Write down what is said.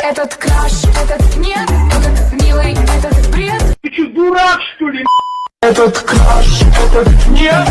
Этот краш, этот нет, этот милый, этот бред. Ты что, дурак, что ли? Этот краш, этот нет,